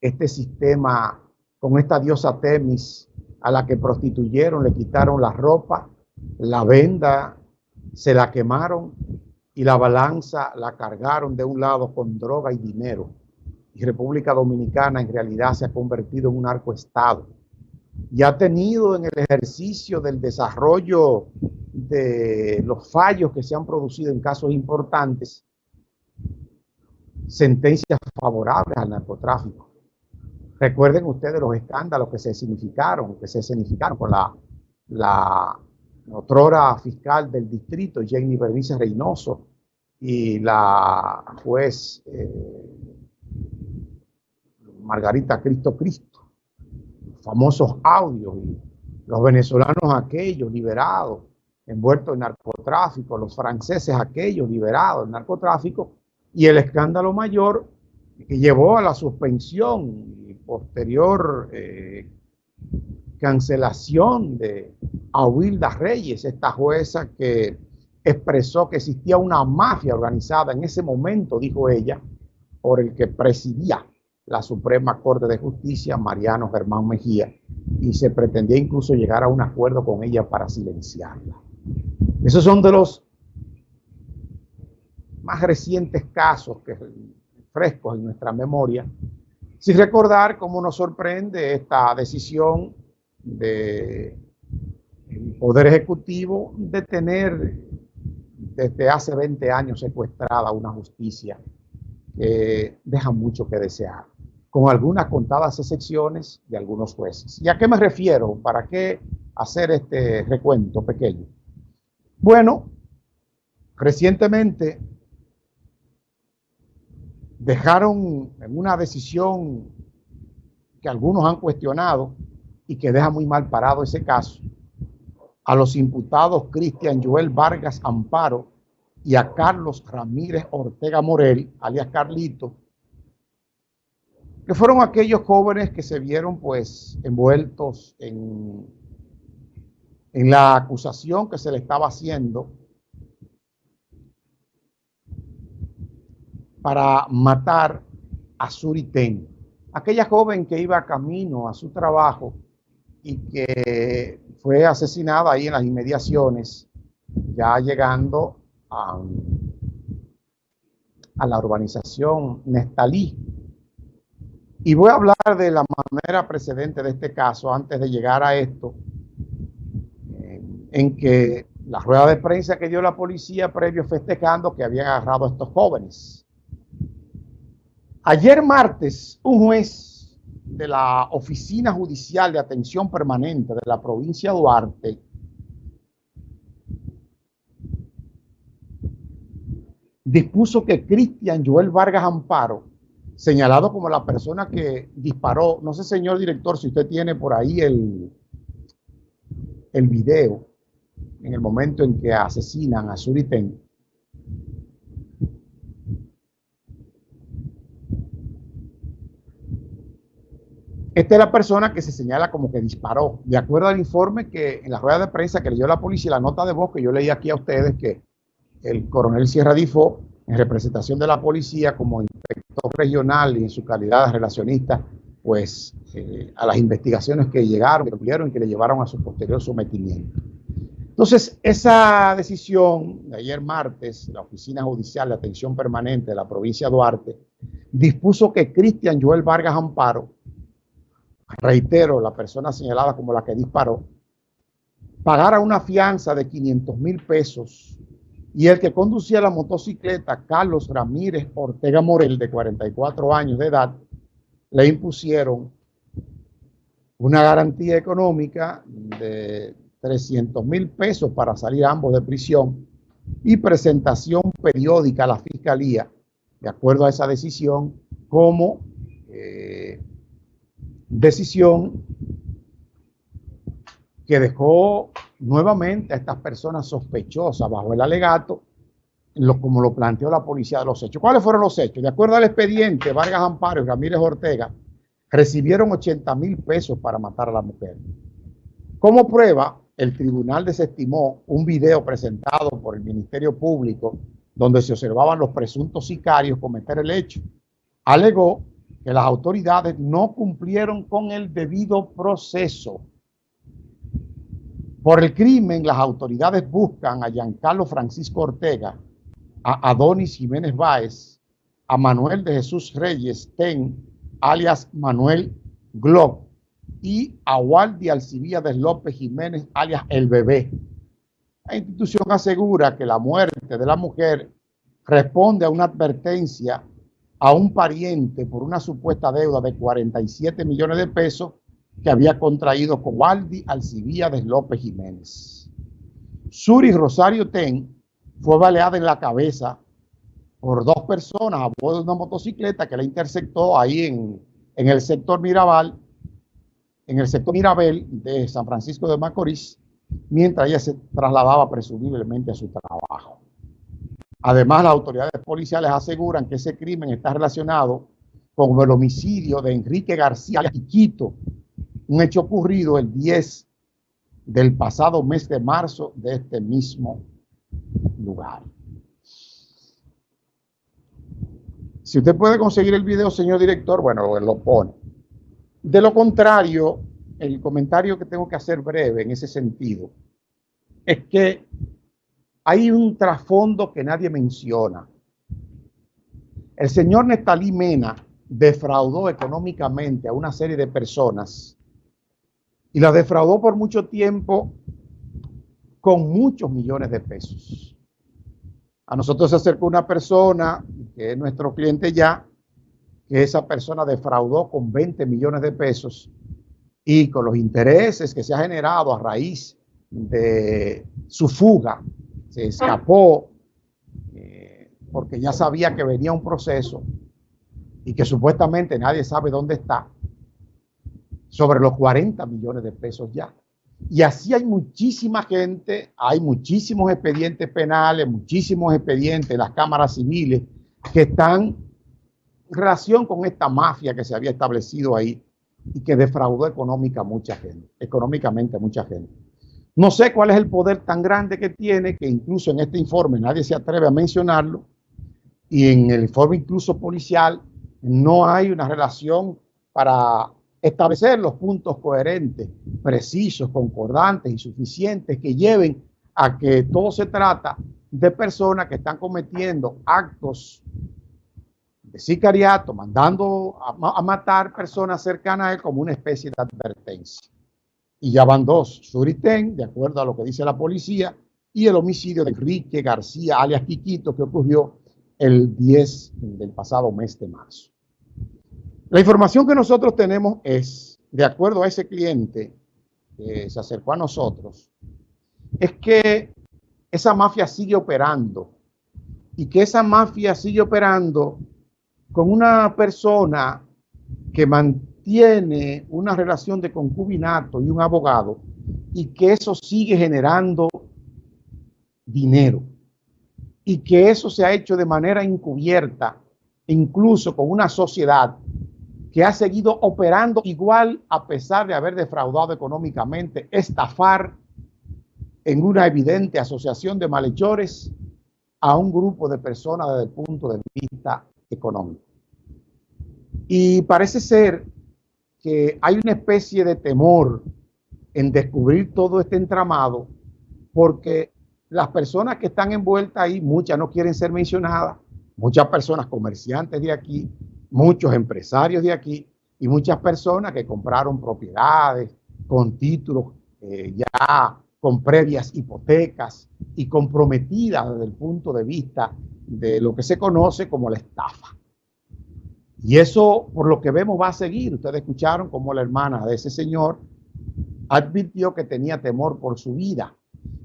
este sistema con esta diosa Temis a la que prostituyeron, le quitaron la ropa, la venda, se la quemaron y la balanza la cargaron de un lado con droga y dinero. Y República Dominicana en realidad se ha convertido en un arcoestado y ha tenido en el ejercicio del desarrollo de los fallos que se han producido en casos importantes sentencias favorables al narcotráfico. Recuerden ustedes los escándalos que se significaron, que se significaron con la, la fiscal del distrito, Jenny Bernice Reynoso, y la juez eh, Margarita Cristo Cristo, famosos audios y los venezolanos aquellos liberados, envueltos en narcotráfico, los franceses aquellos liberados en narcotráfico, y el escándalo mayor que llevó a la suspensión posterior eh, cancelación de Ahuilda Reyes, esta jueza que expresó que existía una mafia organizada en ese momento, dijo ella, por el que presidía la Suprema Corte de Justicia, Mariano Germán Mejía, y se pretendía incluso llegar a un acuerdo con ella para silenciarla. Esos son de los más recientes casos que frescos en nuestra memoria, sin recordar cómo nos sorprende esta decisión del Poder Ejecutivo de tener desde hace 20 años secuestrada una justicia que deja mucho que desear, con algunas contadas excepciones de algunos jueces. ¿Y a qué me refiero? ¿Para qué hacer este recuento pequeño? Bueno, recientemente dejaron en una decisión que algunos han cuestionado y que deja muy mal parado ese caso, a los imputados Cristian Joel Vargas Amparo y a Carlos Ramírez Ortega Morel, alias Carlito, que fueron aquellos jóvenes que se vieron pues envueltos en, en la acusación que se le estaba haciendo para matar a Suriten, aquella joven que iba camino a su trabajo y que fue asesinada ahí en las inmediaciones, ya llegando a, a la urbanización Nestalí. Y voy a hablar de la manera precedente de este caso antes de llegar a esto, en que la rueda de prensa que dio la policía previo festejando que habían agarrado a estos jóvenes. Ayer martes, un juez de la Oficina Judicial de Atención Permanente de la provincia de Duarte dispuso que Cristian Joel Vargas Amparo, señalado como la persona que disparó, no sé señor director si usted tiene por ahí el, el video en el momento en que asesinan a Suriten, Esta es la persona que se señala como que disparó. De acuerdo al informe que en la rueda de prensa que leyó la policía, la nota de voz que yo leí aquí a ustedes, que el coronel Sierra Difo, en representación de la policía como inspector regional y en su calidad de relacionista, pues eh, a las investigaciones que llegaron, que tuvieron y que le llevaron a su posterior sometimiento. Entonces, esa decisión de ayer martes, la Oficina Judicial de Atención Permanente de la provincia de Duarte, dispuso que Cristian Joel Vargas Amparo reitero, la persona señalada como la que disparó, pagara una fianza de 500 mil pesos y el que conducía la motocicleta, Carlos Ramírez Ortega Morel, de 44 años de edad, le impusieron una garantía económica de 300 mil pesos para salir ambos de prisión y presentación periódica a la fiscalía, de acuerdo a esa decisión, como eh, decisión que dejó nuevamente a estas personas sospechosas bajo el alegato, lo, como lo planteó la policía de los hechos. ¿Cuáles fueron los hechos? De acuerdo al expediente, Vargas Amparo y Ramírez Ortega recibieron 80 mil pesos para matar a la mujer. Como prueba, el tribunal desestimó un video presentado por el Ministerio Público donde se observaban los presuntos sicarios cometer el hecho. Alegó que las autoridades no cumplieron con el debido proceso. Por el crimen, las autoridades buscan a Giancarlo Francisco Ortega, a Adonis Jiménez Báez, a Manuel de Jesús Reyes Ten, alias Manuel Glock, y a Waldi Alcibiades López Jiménez, alias El Bebé. La institución asegura que la muerte de la mujer responde a una advertencia a un pariente por una supuesta deuda de 47 millones de pesos que había contraído con Waldi Alcibiades López Jiménez. Suri Rosario Ten fue baleada en la cabeza por dos personas a bordo de una motocicleta que la interceptó ahí en, en el sector Mirabal en el sector Mirabel de San Francisco de Macorís, mientras ella se trasladaba presumiblemente a su trabajo. Además, las autoridades policiales aseguran que ese crimen está relacionado con el homicidio de Enrique García Quiquito, un hecho ocurrido el 10 del pasado mes de marzo de este mismo lugar. Si usted puede conseguir el video, señor director, bueno, lo pone. De lo contrario, el comentario que tengo que hacer breve en ese sentido es que hay un trasfondo que nadie menciona. El señor Nestalí Mena defraudó económicamente a una serie de personas y la defraudó por mucho tiempo con muchos millones de pesos. A nosotros se acercó una persona que es nuestro cliente ya que esa persona defraudó con 20 millones de pesos y con los intereses que se ha generado a raíz de su fuga, se escapó eh, porque ya sabía que venía un proceso y que supuestamente nadie sabe dónde está, sobre los 40 millones de pesos ya. Y así hay muchísima gente, hay muchísimos expedientes penales, muchísimos expedientes, las cámaras civiles que están relación con esta mafia que se había establecido ahí y que defraudó económica mucha gente, económicamente mucha gente. No sé cuál es el poder tan grande que tiene, que incluso en este informe nadie se atreve a mencionarlo, y en el informe incluso policial no hay una relación para establecer los puntos coherentes, precisos, concordantes y suficientes que lleven a que todo se trata de personas que están cometiendo actos de sicariato, mandando a, matar personas cercanas a él como una especie de advertencia. Y ya van dos, Suriten, de acuerdo a lo que dice la policía, y el homicidio de Enrique García, alias Quiquito, que ocurrió el 10 del pasado mes de marzo. La información que nosotros tenemos es, de acuerdo a ese cliente que se acercó a nosotros, es que esa mafia sigue operando y que esa mafia sigue operando con una persona que mantiene una relación de concubinato y un abogado y que eso sigue generando dinero y que eso se ha hecho de manera encubierta, incluso con una sociedad que ha seguido operando igual a pesar de haber defraudado económicamente, estafar en una evidente asociación de malhechores a un grupo de personas desde el punto de vista económico. Y parece ser que hay una especie de temor en descubrir todo este entramado porque las personas que están envueltas ahí, muchas no quieren ser mencionadas, muchas personas comerciantes de aquí, muchos empresarios de aquí y muchas personas que compraron propiedades con títulos eh, ya con previas hipotecas y comprometidas desde el punto de vista de lo que se conoce como la estafa. Y eso, por lo que vemos, va a seguir. Ustedes escucharon como la hermana de ese señor advirtió que tenía temor por su vida.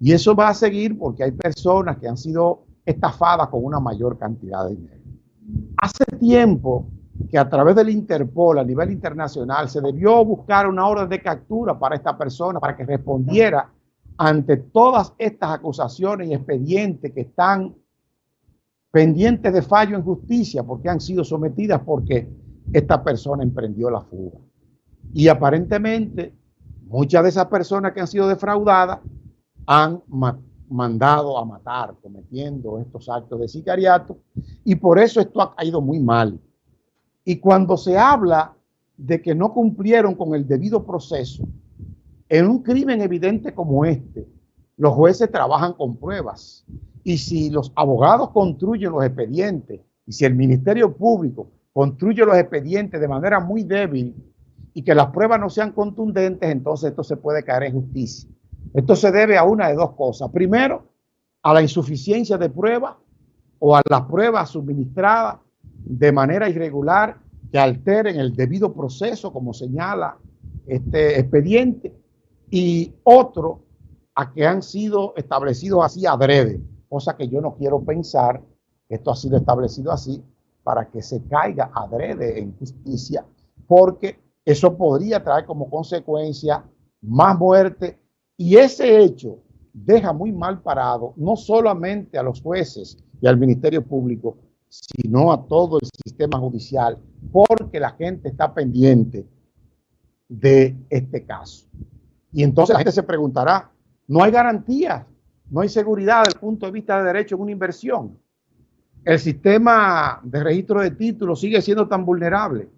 Y eso va a seguir porque hay personas que han sido estafadas con una mayor cantidad de dinero. Hace tiempo que a través del Interpol a nivel internacional se debió buscar una orden de captura para esta persona, para que respondiera ante todas estas acusaciones y expedientes que están pendientes de fallo en justicia porque han sido sometidas porque esta persona emprendió la fuga. Y aparentemente muchas de esas personas que han sido defraudadas han mandado a matar cometiendo estos actos de sicariato y por eso esto ha ido muy mal. Y cuando se habla de que no cumplieron con el debido proceso, en un crimen evidente como este, los jueces trabajan con pruebas. Y si los abogados construyen los expedientes y si el Ministerio Público construye los expedientes de manera muy débil y que las pruebas no sean contundentes, entonces esto se puede caer en justicia. Esto se debe a una de dos cosas. Primero, a la insuficiencia de pruebas o a las pruebas suministradas de manera irregular que alteren el debido proceso, como señala este expediente, y otro a que han sido establecidos así adrede, cosa que yo no quiero pensar esto ha sido establecido así para que se caiga adrede en justicia, porque eso podría traer como consecuencia más muerte y ese hecho deja muy mal parado no solamente a los jueces y al Ministerio Público, sino a todo el sistema judicial, porque la gente está pendiente de este caso. Y entonces la gente se preguntará, no hay garantía, no hay seguridad desde el punto de vista de derecho en una inversión. El sistema de registro de títulos sigue siendo tan vulnerable,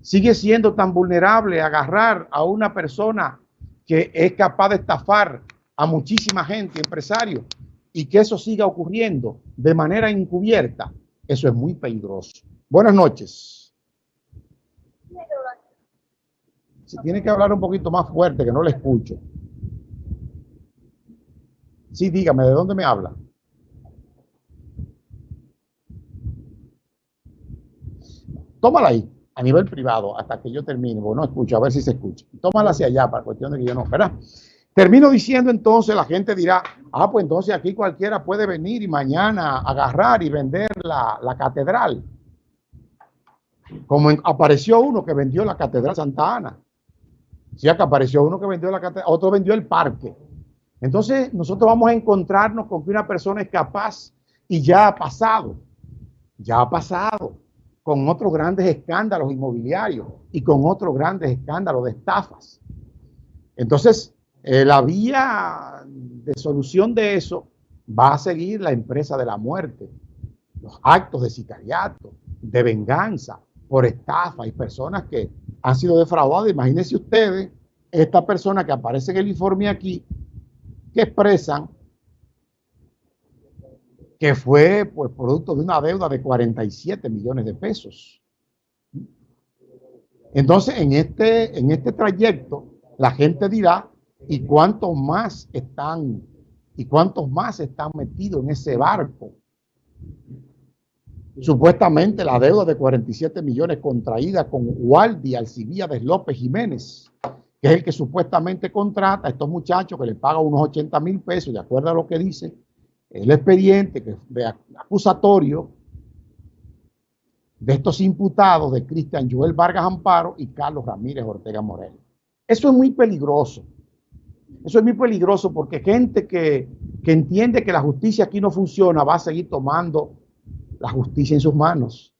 sigue siendo tan vulnerable agarrar a una persona que es capaz de estafar a muchísima gente, empresarios, y que eso siga ocurriendo de manera encubierta, eso es muy peligroso. Buenas noches. Si tiene que hablar un poquito más fuerte, que no le escucho. Sí, dígame, ¿de dónde me habla? Tómala ahí, a nivel privado, hasta que yo termine, porque no escucho, a ver si se escucha. Tómala hacia allá, para cuestión de que yo no, ¿verdad? Termino diciendo entonces, la gente dirá, ah, pues entonces aquí cualquiera puede venir y mañana agarrar y vender la, la catedral. Como apareció uno que vendió la catedral Santa Ana. Sí, que apareció uno que vendió la catedral, otro vendió el parque. Entonces nosotros vamos a encontrarnos con que una persona es capaz y ya ha pasado, ya ha pasado con otros grandes escándalos inmobiliarios y con otros grandes escándalos de estafas. Entonces, eh, la vía de solución de eso va a seguir la empresa de la muerte, los actos de sicariato, de venganza por estafa y personas que han sido defraudadas. Imagínense ustedes, esta persona que aparece en el informe aquí, que expresan que fue pues, producto de una deuda de 47 millones de pesos. Entonces, en este, en este trayecto, la gente dirá, ¿y cuántos más están, y cuántos más están metidos en ese barco? Supuestamente la deuda de 47 millones contraída con Waldi Alcibíades López Jiménez, que es el que supuestamente contrata a estos muchachos que le paga unos 80 mil pesos, de acuerdo a lo que dice el expediente que de acusatorio de estos imputados de Cristian Joel Vargas Amparo y Carlos Ramírez Ortega Morel. Eso es muy peligroso. Eso es muy peligroso porque gente que, que entiende que la justicia aquí no funciona va a seguir tomando la justicia en sus manos.